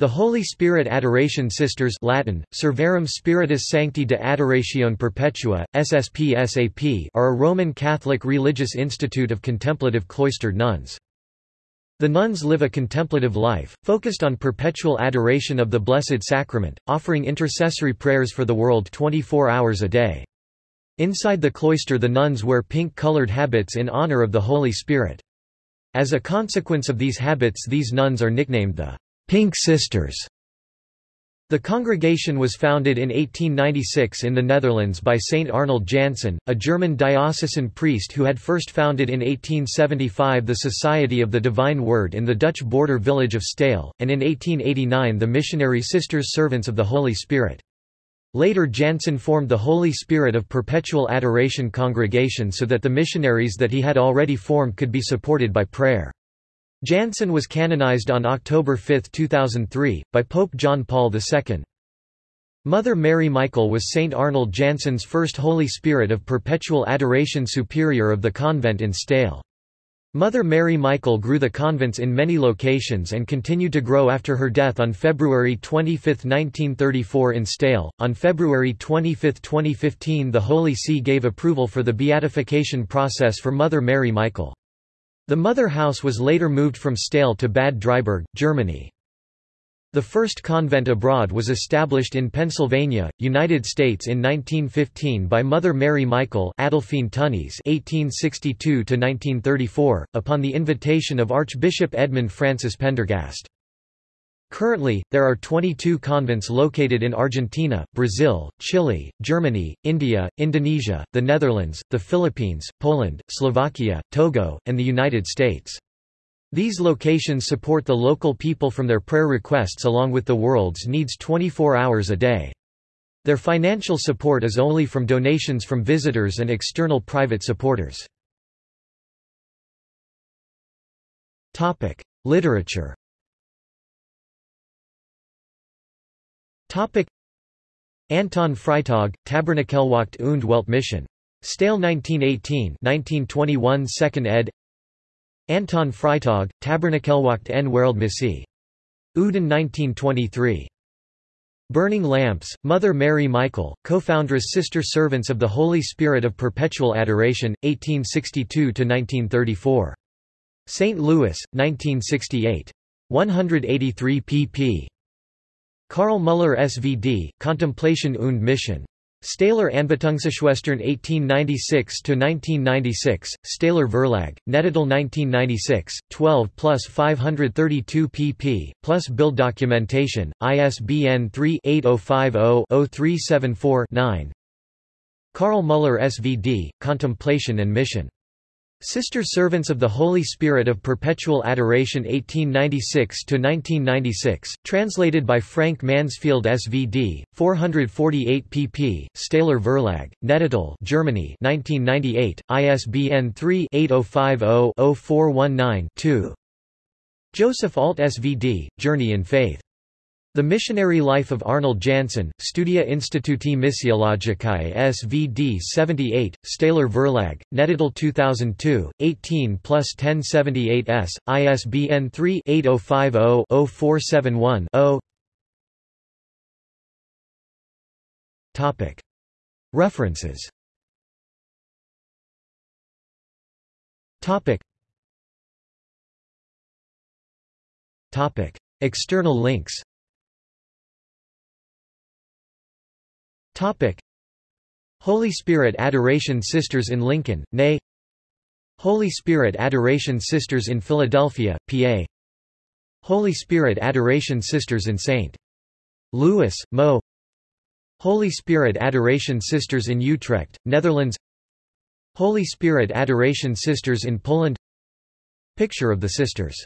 The Holy Spirit Adoration Sisters Latin, Servarum Spiritus Sancti de Adoratione Perpetua, SSPSAP are a Roman Catholic religious institute of contemplative cloistered nuns. The nuns live a contemplative life, focused on perpetual adoration of the Blessed Sacrament, offering intercessory prayers for the world 24 hours a day. Inside the cloister the nuns wear pink-colored habits in honor of the Holy Spirit. As a consequence of these habits these nuns are nicknamed the Pink Sisters. The congregation was founded in 1896 in the Netherlands by Saint Arnold Janssen, a German diocesan priest who had first founded in 1875 the Society of the Divine Word in the Dutch border village of Steyl, and in 1889 the missionary Sisters Servants of the Holy Spirit. Later Janssen formed the Holy Spirit of Perpetual Adoration congregation so that the missionaries that he had already formed could be supported by prayer. Janssen was canonized on October 5, 2003, by Pope John Paul II. Mother Mary Michael was St. Arnold Janssen's first Holy Spirit of Perpetual Adoration Superior of the convent in Steyl. Mother Mary Michael grew the convents in many locations and continued to grow after her death on February 25, 1934 in Steyl. On February 25, 2015 the Holy See gave approval for the beatification process for Mother Mary Michael. The mother house was later moved from Steyl to Bad Driburg, Germany. The first convent abroad was established in Pennsylvania, United States in 1915 by Mother Mary Michael Adolphine Tönnies (1862–1934), upon the invitation of Archbishop Edmund Francis Prendergast. Currently, there are 22 convents located in Argentina, Brazil, Chile, Germany, India, Indonesia, the Netherlands, the Philippines, Poland, Slovakia, Togo, and the United States. These locations support the local people from their prayer requests along with the world's needs 24 hours a day. Their financial support is only from donations from visitors and external private supporters. Literature Topic Anton Freytag, Tabernakelwacht und Weltmission. Steyl 1918 1921 2nd ed. Anton Freytag, Tabernakelwacht en Wereldmissie. Uden 1923. Burning Lamps, Mother Mary Michael, co-foundress Sister Servants of the Holy Spirit of Perpetual Adoration, 1862–1934. St. Louis, 1968. 183 pp. Karl Müller SVD, Contemplation und Mission. Steyler Anbetungsschwestern 1896–1996, Steyler Verlag, Nettetal 1996, 12 plus 532 pp, plus build documentation, ISBN 3-8050-0374-9 Karl Müller SVD, Contemplation and Mission. Sister Servants of the Holy Spirit of Perpetual Adoration 1896–1996, translated by Frank Mansfield SVD, 448 pp. Steyler Verlag, Nettetal Germany 1998, ISBN 3-8050-0419-2 Joseph Alt SVD, Journey in Faith the Missionary Life of Arnold Janssen, Studia Instituti Missiologicae SVD 78, Steyler Verlag, Nettetal 2002, 18 plus 1078 s, ISBN 3-8050-0471-0 References. External links Topic. Holy Spirit Adoration Sisters in Lincoln, NA Holy Spirit Adoration Sisters in Philadelphia, PA Holy Spirit Adoration Sisters in St. Louis, Mo. Holy Spirit Adoration Sisters in Utrecht, Netherlands. Holy Spirit Adoration Sisters in Poland. Picture of the Sisters